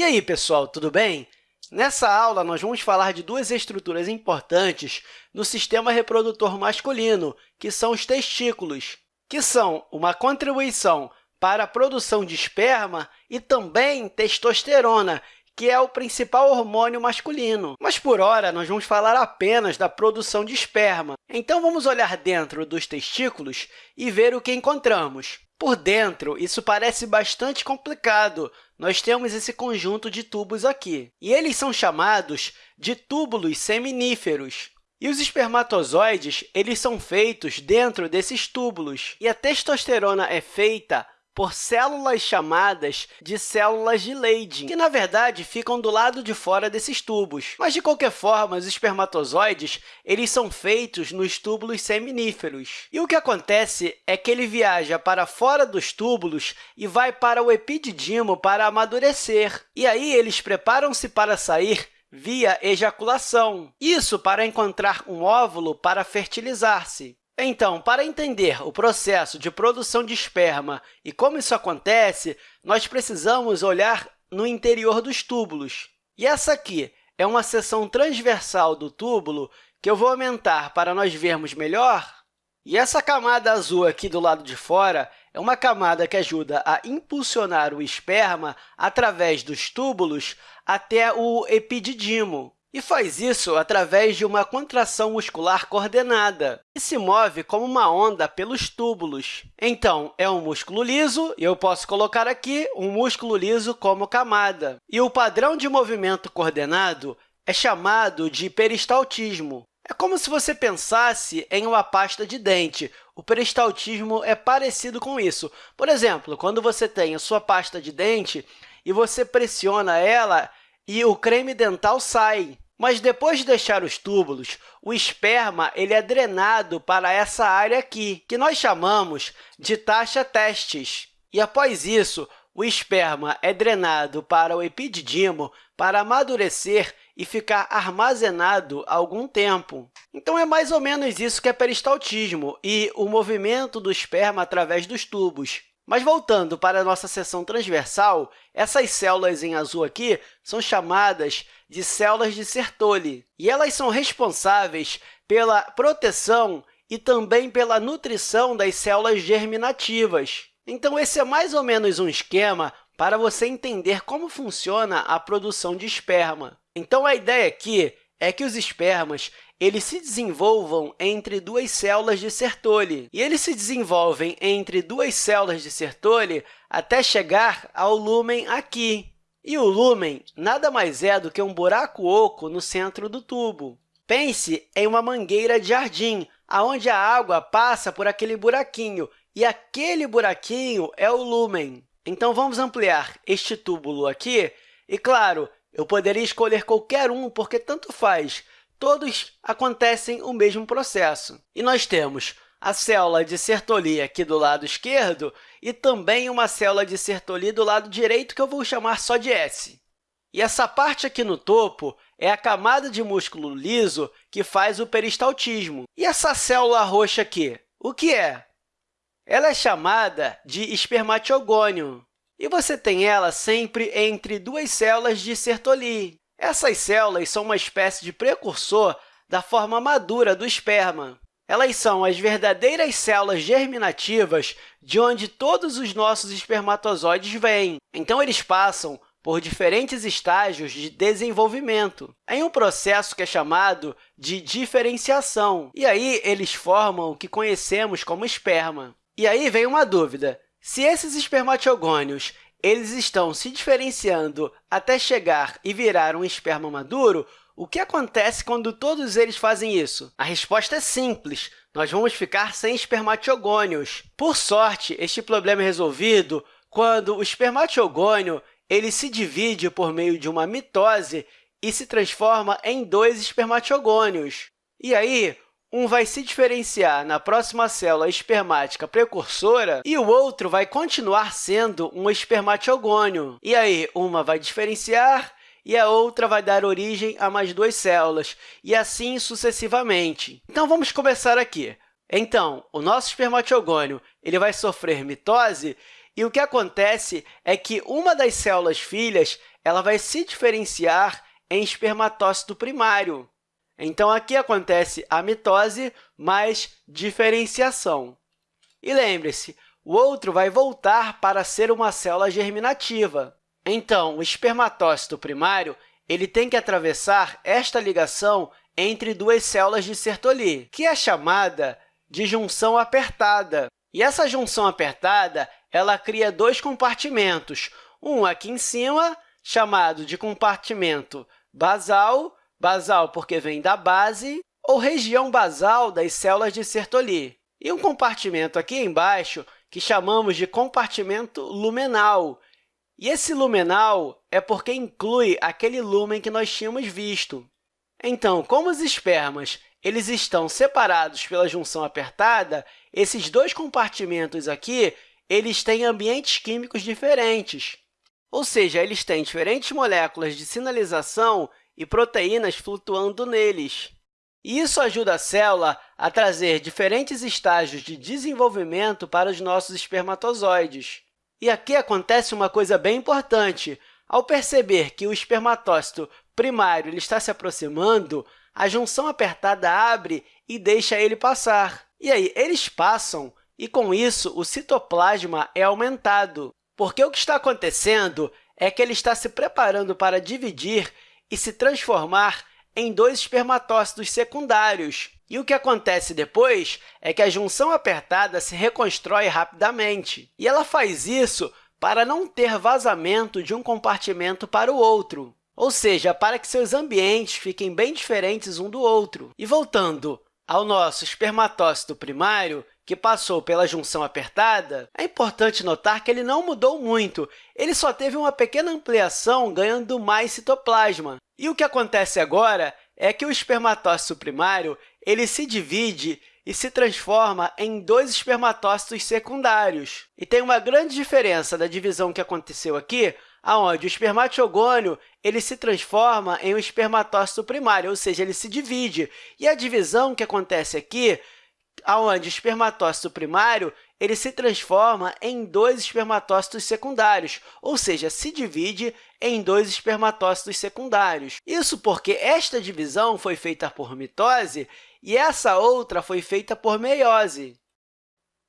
E aí, pessoal, tudo bem? Nessa aula, nós vamos falar de duas estruturas importantes no sistema reprodutor masculino, que são os testículos, que são uma contribuição para a produção de esperma e também testosterona, que é o principal hormônio masculino. Mas, por hora, nós vamos falar apenas da produção de esperma. Então, vamos olhar dentro dos testículos e ver o que encontramos. Por dentro, isso parece bastante complicado. Nós temos esse conjunto de tubos aqui, e eles são chamados de túbulos seminíferos. E os espermatozoides eles são feitos dentro desses túbulos, e a testosterona é feita por células chamadas de células de Leydig, que, na verdade, ficam do lado de fora desses tubos. Mas, de qualquer forma, os espermatozoides eles são feitos nos túbulos seminíferos. E o que acontece é que ele viaja para fora dos túbulos e vai para o epididimo para amadurecer. E aí, eles preparam-se para sair via ejaculação. Isso para encontrar um óvulo para fertilizar-se. Então, para entender o processo de produção de esperma e como isso acontece, nós precisamos olhar no interior dos túbulos. E essa aqui é uma seção transversal do túbulo que eu vou aumentar para nós vermos melhor. E essa camada azul aqui do lado de fora é uma camada que ajuda a impulsionar o esperma através dos túbulos até o epididimo e faz isso através de uma contração muscular coordenada, que se move como uma onda pelos túbulos. Então, é um músculo liso, e eu posso colocar aqui um músculo liso como camada. E o padrão de movimento coordenado é chamado de peristaltismo. É como se você pensasse em uma pasta de dente. O peristaltismo é parecido com isso. Por exemplo, quando você tem a sua pasta de dente e você pressiona ela, e o creme dental sai. Mas depois de deixar os túbulos, o esperma ele é drenado para essa área aqui, que nós chamamos de taxa testes. E após isso, o esperma é drenado para o epididimo para amadurecer e ficar armazenado algum tempo. Então, é mais ou menos isso que é peristaltismo e o movimento do esperma através dos tubos. Mas voltando para a nossa seção transversal, essas células em azul aqui são chamadas de células de Sertoli, e elas são responsáveis pela proteção e também pela nutrição das células germinativas. Então, esse é mais ou menos um esquema para você entender como funciona a produção de esperma. Então, a ideia aqui é que os espermas eles se desenvolvam entre duas células de Sertoli. E eles se desenvolvem entre duas células de Sertoli até chegar ao lúmen aqui. E o lúmen nada mais é do que um buraco oco no centro do tubo. Pense em uma mangueira de jardim, onde a água passa por aquele buraquinho, e aquele buraquinho é o lúmen. Então, vamos ampliar este túbulo aqui, e, claro, eu poderia escolher qualquer um, porque tanto faz, todos acontecem o mesmo processo. E nós temos a célula de Sertoli aqui do lado esquerdo e também uma célula de Sertoli do lado direito, que eu vou chamar só de S. E essa parte aqui no topo é a camada de músculo liso que faz o peristaltismo. E essa célula roxa aqui, o que é? Ela é chamada de espermatiogônio, e você tem ela sempre entre duas células de Sertoli. Essas células são uma espécie de precursor da forma madura do esperma. Elas são as verdadeiras células germinativas de onde todos os nossos espermatozoides vêm. Então, eles passam por diferentes estágios de desenvolvimento, em um processo que é chamado de diferenciação. E aí, eles formam o que conhecemos como esperma. E aí vem uma dúvida. Se esses espermatiogônios eles estão se diferenciando até chegar e virar um esperma maduro, o que acontece quando todos eles fazem isso? A resposta é simples. Nós vamos ficar sem espermatiogônios. Por sorte, este problema é resolvido quando o espermatiogônio ele se divide por meio de uma mitose e se transforma em dois espermatiogônios. E aí, um vai se diferenciar na próxima célula espermática precursora e o outro vai continuar sendo um espermatiogônio. E aí, uma vai diferenciar e a outra vai dar origem a mais duas células, e assim sucessivamente. Então, vamos começar aqui. Então, o nosso espermatiogônio ele vai sofrer mitose, e o que acontece é que uma das células filhas ela vai se diferenciar em espermatócito primário. Então, aqui acontece a mitose mais diferenciação. E lembre-se, o outro vai voltar para ser uma célula germinativa. Então, o espermatócito primário ele tem que atravessar esta ligação entre duas células de Sertoli, que é chamada de junção apertada. E essa junção apertada ela cria dois compartimentos, um aqui em cima, chamado de compartimento basal, basal porque vem da base, ou região basal das células de Sertoli, e um compartimento aqui embaixo que chamamos de compartimento lumenal. E esse lumenal é porque inclui aquele lumen que nós tínhamos visto. Então, como os espermas eles estão separados pela junção apertada, esses dois compartimentos aqui eles têm ambientes químicos diferentes, ou seja, eles têm diferentes moléculas de sinalização e proteínas flutuando neles. Isso ajuda a célula a trazer diferentes estágios de desenvolvimento para os nossos espermatozoides. E aqui acontece uma coisa bem importante. Ao perceber que o espermatócito primário ele está se aproximando, a junção apertada abre e deixa ele passar. E aí, eles passam, e com isso, o citoplasma é aumentado, porque o que está acontecendo é que ele está se preparando para dividir e se transformar em dois espermatócitos secundários. E o que acontece depois é que a junção apertada se reconstrói rapidamente. E ela faz isso para não ter vazamento de um compartimento para o outro, ou seja, para que seus ambientes fiquem bem diferentes um do outro. E voltando ao nosso espermatócito primário, que passou pela junção apertada, é importante notar que ele não mudou muito, ele só teve uma pequena ampliação ganhando mais citoplasma. E o que acontece agora é que o espermatócito primário ele se divide e se transforma em dois espermatócitos secundários. E tem uma grande diferença da divisão que aconteceu aqui, onde o espermatiogônio ele se transforma em um espermatócito primário, ou seja, ele se divide. E a divisão que acontece aqui onde o espermatócito primário ele se transforma em dois espermatócitos secundários, ou seja, se divide em dois espermatócitos secundários. Isso porque esta divisão foi feita por mitose e essa outra foi feita por meiose.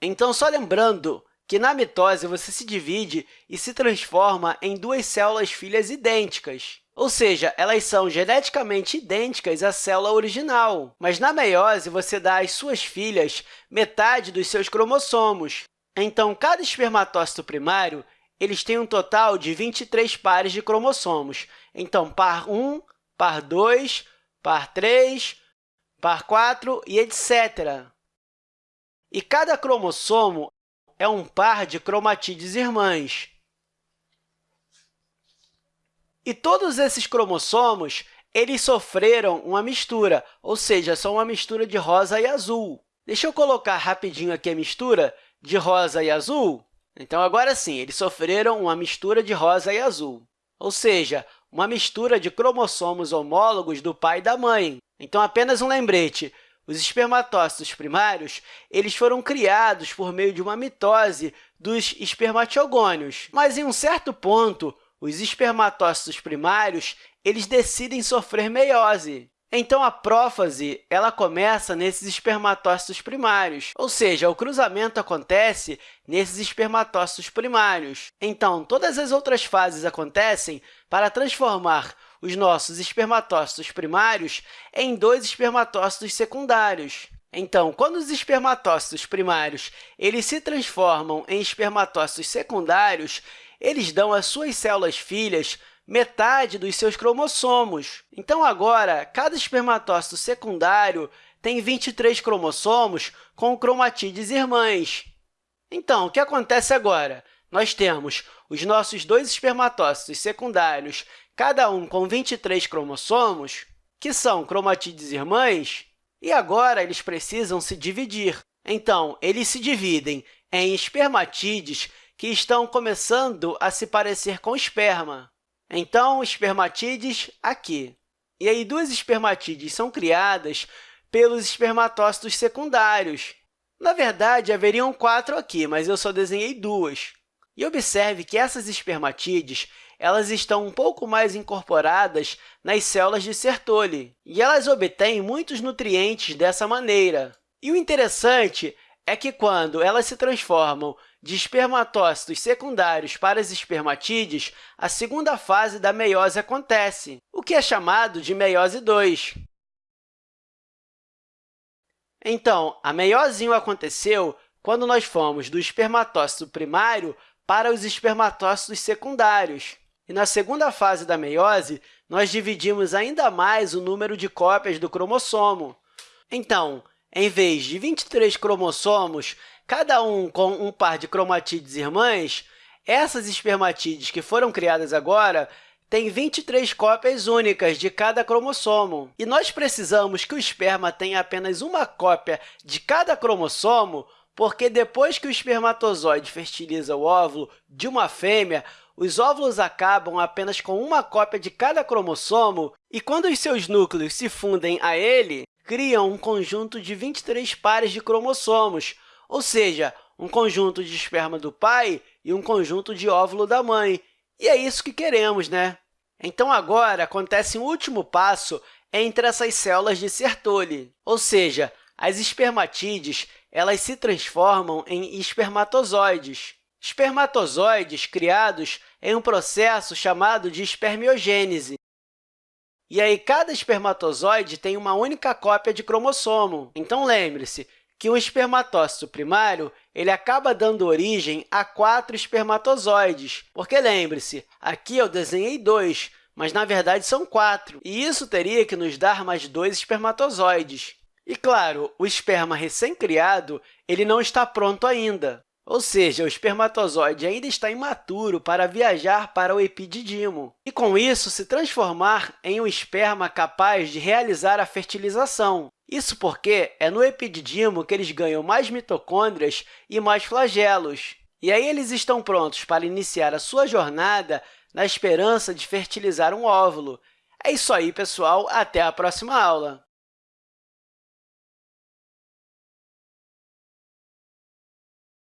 Então, só lembrando que na mitose você se divide e se transforma em duas células filhas idênticas. Ou seja, elas são geneticamente idênticas à célula original, mas na meiose você dá às suas filhas metade dos seus cromossomos. Então, cada espermatócito primário eles têm um total de 23 pares de cromossomos. Então, par 1, par 2, par 3, par 4 e etc. E cada cromossomo é um par de cromatídeos irmãs. E todos esses cromossomos eles sofreram uma mistura, ou seja, são uma mistura de rosa e azul. Deixa eu colocar rapidinho aqui a mistura de rosa e azul. Então, agora sim, eles sofreram uma mistura de rosa e azul, ou seja, uma mistura de cromossomos homólogos do pai e da mãe. Então, apenas um lembrete, os espermatócitos primários eles foram criados por meio de uma mitose dos espermatiogônios, mas, em um certo ponto, os espermatócitos primários eles decidem sofrer meiose. Então, a prófase ela começa nesses espermatócitos primários, ou seja, o cruzamento acontece nesses espermatócitos primários. Então, todas as outras fases acontecem para transformar os nossos espermatócitos primários em dois espermatócitos secundários. Então, quando os espermatócitos primários eles se transformam em espermatócitos secundários, eles dão às suas células filhas metade dos seus cromossomos. Então, agora, cada espermatócito secundário tem 23 cromossomos com cromatídeos irmãs. Então, o que acontece agora? Nós temos os nossos dois espermatócitos secundários, cada um com 23 cromossomos, que são cromatídeos irmãs, e agora eles precisam se dividir. Então, eles se dividem em espermatídeos que estão começando a se parecer com esperma. Então, espermatídeos aqui. E aí, duas espermatídeos são criadas pelos espermatócitos secundários. Na verdade, haveriam quatro aqui, mas eu só desenhei duas. E observe que essas espermatídeos elas estão um pouco mais incorporadas nas células de Sertoli, e elas obtêm muitos nutrientes dessa maneira. E o interessante é que, quando elas se transformam de espermatócitos secundários para as espermatídeos, a segunda fase da meiose acontece, o que é chamado de meiose 2. Então, a meiose 1 aconteceu quando nós fomos do espermatócito primário para os espermatócitos secundários. E na segunda fase da meiose, nós dividimos ainda mais o número de cópias do cromossomo. Então, em vez de 23 cromossomos, cada um com um par de cromatídeos irmãs, essas espermatídeos que foram criadas agora têm 23 cópias únicas de cada cromossomo. E nós precisamos que o esperma tenha apenas uma cópia de cada cromossomo, porque depois que o espermatozoide fertiliza o óvulo de uma fêmea, os óvulos acabam apenas com uma cópia de cada cromossomo e, quando os seus núcleos se fundem a ele, criam um conjunto de 23 pares de cromossomos, ou seja, um conjunto de esperma do pai e um conjunto de óvulo da mãe. E é isso que queremos, né? Então, agora, acontece um último passo entre essas células de Sertoli, ou seja, as espermatídeos elas se transformam em espermatozoides. Espermatozoides criados em um processo chamado de espermiogênese. E aí, cada espermatozoide tem uma única cópia de cromossomo. Então, lembre-se que o espermatócito primário ele acaba dando origem a quatro espermatozoides, porque, lembre-se, aqui eu desenhei dois, mas, na verdade, são quatro, e isso teria que nos dar mais dois espermatozoides. E, claro, o esperma recém-criado ele não está pronto ainda, ou seja, o espermatozoide ainda está imaturo para viajar para o epididimo e, com isso, se transformar em um esperma capaz de realizar a fertilização. Isso porque é no epididimo que eles ganham mais mitocôndrias e mais flagelos. E aí eles estão prontos para iniciar a sua jornada na esperança de fertilizar um óvulo. É isso aí, pessoal. Até a próxima aula!